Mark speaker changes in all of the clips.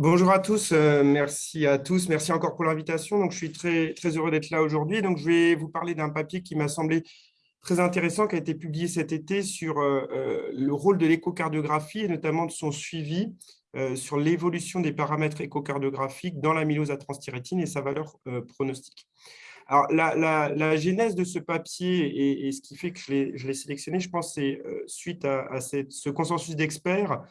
Speaker 1: Bonjour à tous, euh, merci à tous, merci encore pour l'invitation. Je suis très, heureux d'être là aujourd'hui. Je vais vous parler d'un papier qui m'a semblé très intéressant, qui a été publié cet été sur euh, euh, le rôle de l'échocardiographie et notamment de son suivi sur l'évolution des paramètres échocardiographiques dans l'amylose à transthyrétine et sa valeur pronostique. Alors, la, genèse de ce papier et, ce qui fait que je l'ai sélectionné, je pense, c'est suite à, ce consensus d'experts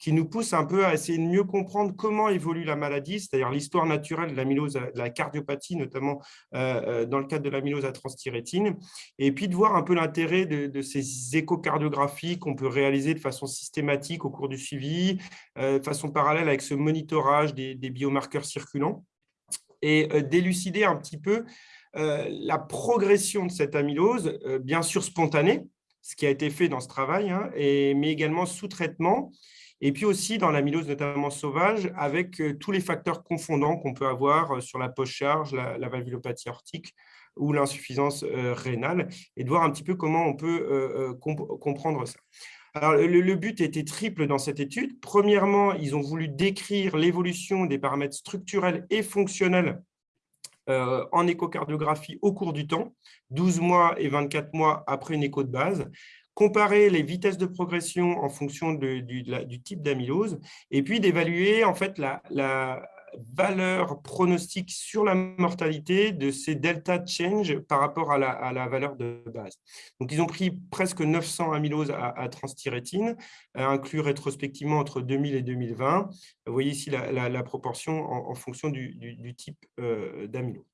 Speaker 1: qui nous pousse un peu à essayer de mieux comprendre comment évolue la maladie, c'est-à-dire l'histoire naturelle de de la cardiopathie, notamment euh, euh, dans le cadre de l'amylose à transthyrétine, et puis de voir un peu l'intérêt de, ces échocardiographies qu'on peut réaliser de façon systématique au cours du suivi, euh, de façon parallèle avec ce monitorage des, biomarqueurs circulants, et d'élucider un petit peu la progression de cette amylose, bien sûr spontanée, ce qui a été fait dans ce travail, hein, mais également sous traitement, et puis aussi dans l'amylose notamment sauvage, avec euh, tous les facteurs confondants qu'on peut avoir euh, sur la post-charge, la, valvulopathie aortique ou l'insuffisance euh, rénale, et de voir un petit peu comment on peut comprendre ça. Alors, le, but était triple dans cette étude. Premièrement, ils ont voulu décrire l'évolution des paramètres structurels et fonctionnels en échocardiographie au cours du temps, 12 mois et 24 mois après une écho de base, comparer les vitesses de progression en fonction du, type d'amylose, et puis d'évaluer en fait la, valeur pronostique sur la mortalité de ces delta change par rapport à la, valeur de base. Donc, ils ont pris presque 900 amyloses à, à transthyrétine, inclus rétrospectivement entre 2000 et 2020. Vous voyez ici la, proportion en, fonction du, type euh, d'amylose.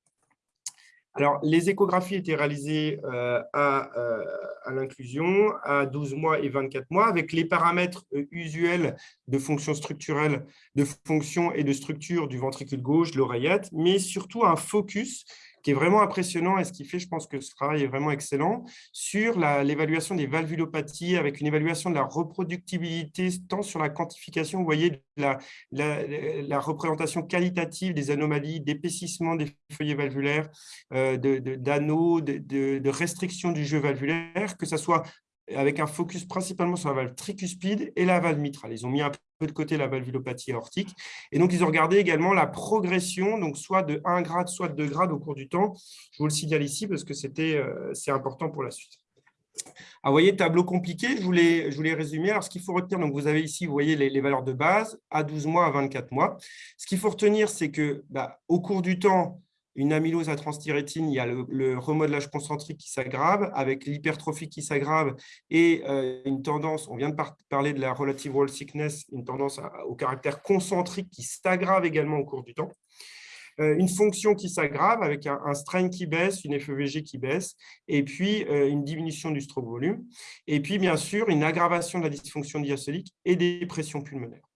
Speaker 1: Alors, les échographies étaient réalisées euh, euh, à, l'inclusion à 12 mois et 24 mois avec les paramètres euh, usuels de fonction structurelle, de fonction et de structure du ventricule gauche, l'oreillette, mais surtout un focus qui est vraiment impressionnant et ce qui fait, je pense que ce travail est vraiment excellent, sur l'évaluation des valvulopathies avec une évaluation de la reproductibilité, tant sur la quantification, vous voyez, la, la, représentation qualitative des anomalies, d'épaississement des feuillets valvulaires, euh, d'anneaux, de, de, de, restriction du jeu valvulaire, que ce soit avec un focus principalement sur la valve tricuspide et la valve mitrale. Ils ont mis un de côté la valvulopathie aortique. Et donc, ils ont regardé également la progression, donc soit de 1 grade, soit de 2 grades au cours du temps. Je vous le signale ici parce que euh, c'est important pour la suite. Alors, vous voyez, tableau compliqué, je voulais, je voulais résumer. Alors, ce qu'il faut retenir, donc vous avez ici, vous voyez les, valeurs de base à 12 mois, à 24 mois. Ce qu'il faut retenir, c'est que bah, au cours du temps, une amylose à transthyrétine, il y a le, remodelage concentrique qui s'aggrave, avec l'hypertrophie qui s'aggrave et euh, une tendance, on vient de parler de la relative wall sickness, une tendance au caractère concentrique qui s'aggrave également au cours du temps. Euh, une fonction qui s'aggrave avec un, strain qui baisse, une FEVG qui baisse, et puis euh, une diminution du stroke volume. Et puis, bien sûr, une aggravation de la dysfonction diastolique et des pressions pulmonaires.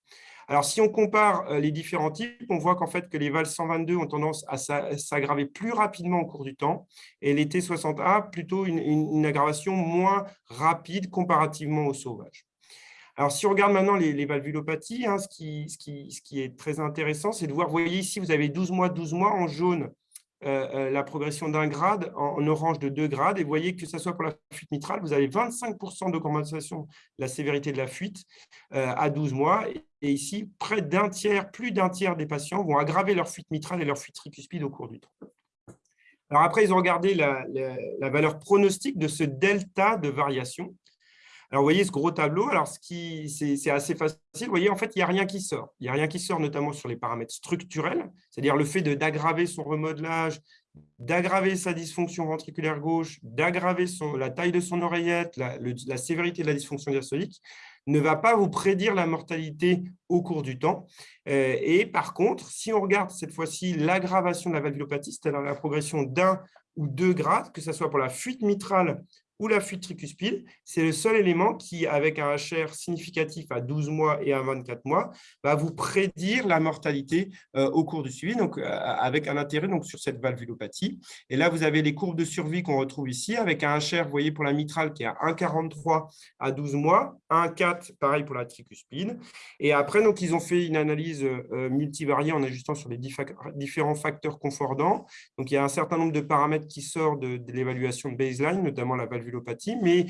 Speaker 1: Alors, si on compare euh, les différents types, on voit qu'en fait que les VAL 122 ont tendance à s'aggraver plus rapidement au cours du temps et les T60A plutôt une, aggravation moins rapide comparativement au sauvage. Alors, si on regarde maintenant les, valvulopathies, hein, ce, qui, ce, qui, ce, qui, est très intéressant, c'est de voir, vous voyez ici, vous avez 12 mois, 12 mois en jaune, euh, euh, la progression d'un grade, en, orange de deux grades, et vous voyez que ce soit pour la fuite mitrale, vous avez 25% d'augmentation de la sévérité de la fuite euh, à 12 mois, et ici, près d'un tiers, plus d'un tiers des patients vont aggraver leur fuite mitrale et leur fuite tricuspide au cours du temps. Alors après, ils ont regardé la, la valeur pronostique de ce delta de variation, alors, vous voyez ce gros tableau, alors c'est assez facile. Vous voyez, en fait, il n'y a rien qui sort. Il n'y a rien qui sort, notamment sur les paramètres structurels, c'est-à-dire le fait d'aggraver son remodelage, d'aggraver sa dysfonction ventriculaire gauche, d'aggraver la taille de son oreillette, la, sévérité de la dysfonction diastolique, ne va pas vous prédire la mortalité au cours du temps. Euh, et par contre, si on regarde cette fois-ci l'aggravation de la valvulopathie, c'est-à-dire la progression d'un ou deux grades, que ce soit pour la fuite mitrale ou la fuite tricuspide, c'est le seul élément qui, avec un HR significatif à 12 mois et à 24 mois, va vous prédire la mortalité euh, au cours du suivi, donc euh, avec un intérêt donc, sur cette valvulopathie. Et là, vous avez les courbes de survie qu'on retrouve ici, avec un HR, vous voyez, pour la mitrale qui est à 1,43 à 12 mois, 1,4 pareil pour la tricuspide. Et après, donc, ils ont fait une analyse euh, multivariée en ajustant sur les différents facteurs confordants. Donc, il y a un certain nombre de paramètres qui sortent de, de l'évaluation de baseline, notamment la valvulopathie mais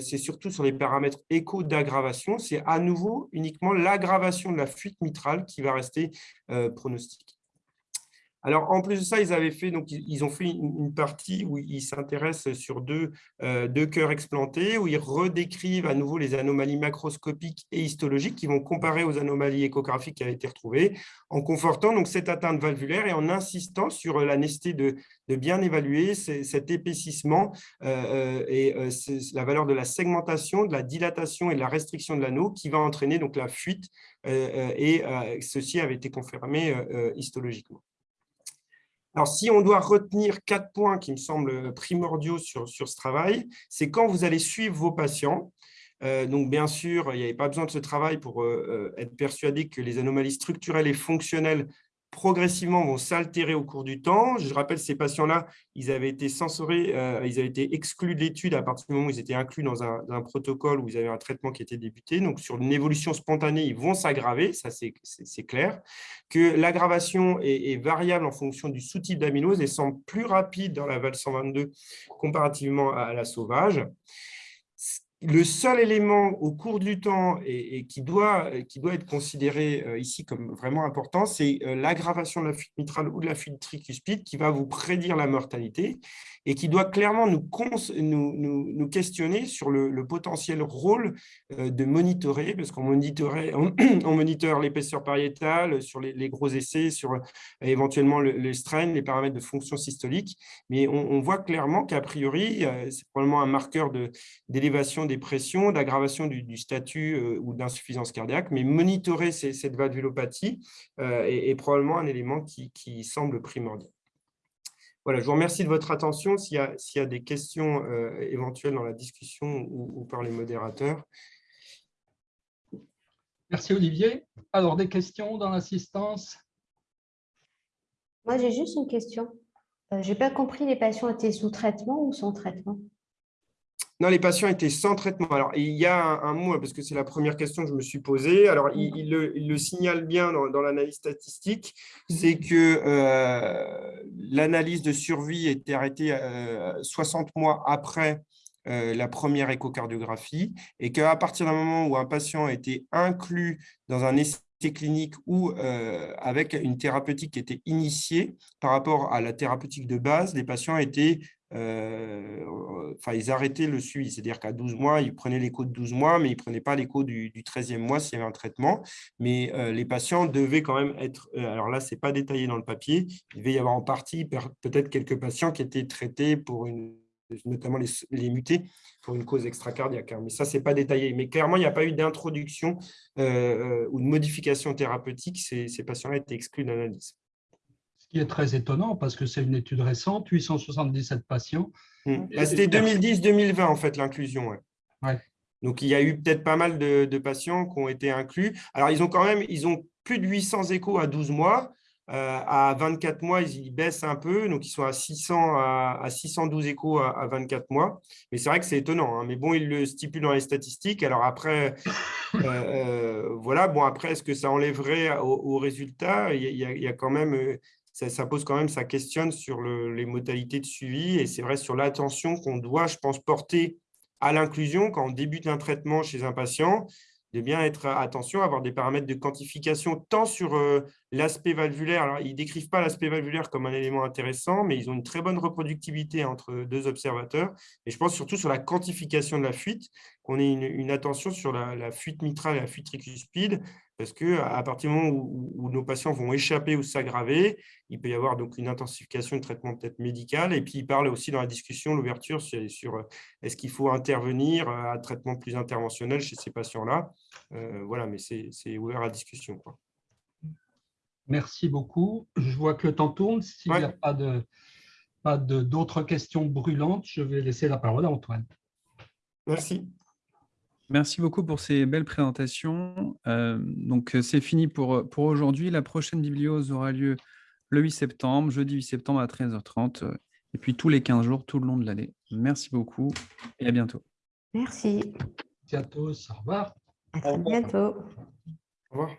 Speaker 1: c'est surtout sur les paramètres écho d'aggravation. C'est à nouveau uniquement l'aggravation de la fuite mitrale qui va rester pronostique. Alors, en plus de ça, ils ont fait une partie où ils s'intéressent sur deux, euh, deux cœurs explantés, où ils redécrivent à nouveau les anomalies macroscopiques et histologiques qui vont comparer aux anomalies échographiques qui avaient été retrouvées, en confortant donc, cette atteinte valvulaire et en insistant sur la nécessité de, bien évaluer cet épaississement euh, euh, et la valeur de la segmentation, de la dilatation et de la restriction de l'anneau qui va entraîner donc, la fuite, et ceci avait été confirmé histologiquement. Alors, si on doit retenir quatre points qui me semblent primordiaux sur, ce travail, c'est quand vous allez suivre vos patients. Euh, donc, bien sûr, il n'y avait pas besoin de ce travail pour euh, euh, être persuadé que les anomalies structurelles et fonctionnelles progressivement vont s'altérer au cours du temps. Je rappelle, ces patients-là, ils avaient été censurés, euh, ils avaient été exclus de l'étude à partir du moment où ils étaient inclus dans un, protocole où ils avaient un traitement qui était débuté. Donc, sur une évolution spontanée, ils vont s'aggraver, ça c'est clair. Que l'aggravation est, variable en fonction du sous-type d'amylose et semble plus rapide dans la VAL 122 comparativement à la sauvage le seul élément au cours du temps et, qui, doit, qui doit être considéré euh, ici comme vraiment important, c'est euh, l'aggravation de la fuite mitrale ou de la fuite tricuspide qui va vous prédire la mortalité et qui doit clairement nous, nous, questionner sur le, potentiel rôle euh, de monitorer, parce qu'on on, on moniteur l'épaisseur pariétale sur les, gros essais, sur éventuellement le, strain, les paramètres de fonction systolique, mais on, voit clairement qu'a priori, c'est probablement un marqueur d'élévation des pressions, d'aggravation du, statut euh, ou d'insuffisance cardiaque, mais monitorer cette valvulopathie euh, est, probablement un élément qui, semble primordial. Voilà, je vous remercie de votre attention. S'il y, a des questions euh, éventuelles dans la discussion ou, par les modérateurs.
Speaker 2: Merci Olivier. Alors, des questions dans l'assistance?
Speaker 3: Moi, j'ai juste une question. je n'ai pas compris, les patients étaient sous traitement ou sans traitement?
Speaker 1: Non, les patients étaient sans traitement. Alors, il y a un, mot, parce que c'est la première question que je me suis posée. Alors, il, le, signale bien dans, l'analyse statistique, c'est que euh, l'analyse de survie était arrêtée 60 euh, mois après euh, la première échocardiographie et qu'à partir d'un moment où un patient a été inclus dans un essai clinique ou avec une thérapeutique qui était initiée par rapport à la thérapeutique de base, les patients étaient euh, enfin, ils arrêtaient le suivi, c'est-à-dire qu'à 12 mois, ils prenaient l'écho de 12 mois, mais ils ne prenaient pas l'écho du, 13e mois s'il y avait un traitement. Mais euh, les patients devaient quand même être, euh, alors là, ce n'est pas détaillé dans le papier, il devait y avoir en partie peut-être quelques patients qui étaient traités pour une notamment les, mutés pour une cause extracardiaque. Hein. Mais ça, ce n'est pas détaillé. Mais clairement, il n'y a pas eu d'introduction ou de modification thérapeutique. Ces, ces patients-là étaient exclus d'analyse
Speaker 2: ce qui est très étonnant parce que c'est une étude récente, 877 patients.
Speaker 1: Hmm. Bah, c'était 2010-2020 en fait l'inclusion. Donc il y a eu peut-être pas mal de, patients qui ont été inclus. Alors ils ont quand même, ils ont plus de 800 échos à 12 mois. Euh, à 24 mois, ils, baissent un peu, donc ils sont à 600 à, 612 échos à, 24 mois. Mais c'est vrai que c'est étonnant. Hein. Mais bon, ils le stipulent dans les statistiques. Alors après, euh, euh, voilà. Bon après, est-ce que ça enlèverait au, résultat? Il y, a, il y, a, quand même ça, pose quand même, ça questionne sur les modalités de suivi et c'est vrai sur l'attention qu'on doit, je pense, porter à l'inclusion quand on débute un traitement chez un patient, de bien être attention, avoir des paramètres de quantification tant sur euh, l'aspect valvulaire. Alors, ils ne décrivent pas l'aspect valvulaire comme un élément intéressant, mais ils ont une très bonne reproductivité entre deux observateurs. Et je pense surtout sur la quantification de la fuite, qu'on ait une, attention sur la, la, fuite mitrale et la fuite tricuspide, parce qu'à partir du moment où, nos patients vont échapper ou s'aggraver, il peut y avoir donc une intensification de traitement peut-être médical. Et puis, il parle aussi dans la discussion, l'ouverture sur, euh, est-ce qu'il faut intervenir à un traitement plus interventionnel chez ces patients-là? Euh, voilà, mais c'est ouvert à discussion. Quoi.
Speaker 2: Merci beaucoup. Je vois que le temps tourne. S'il n'y a pas de pas d'autres questions brûlantes, je vais laisser la parole à Antoine.
Speaker 1: Merci.
Speaker 4: Merci beaucoup pour ces belles présentations. Euh, donc, euh, c'est fini pour, euh, pour aujourd'hui. La prochaine bibliose aura lieu le 8 septembre, jeudi 8 septembre à 13h30, et puis tous les 15 jours, tout le long de l'année. Merci beaucoup et à bientôt.
Speaker 3: Merci.
Speaker 2: Merci à tous. Au revoir.
Speaker 3: À très bientôt.
Speaker 1: Au revoir.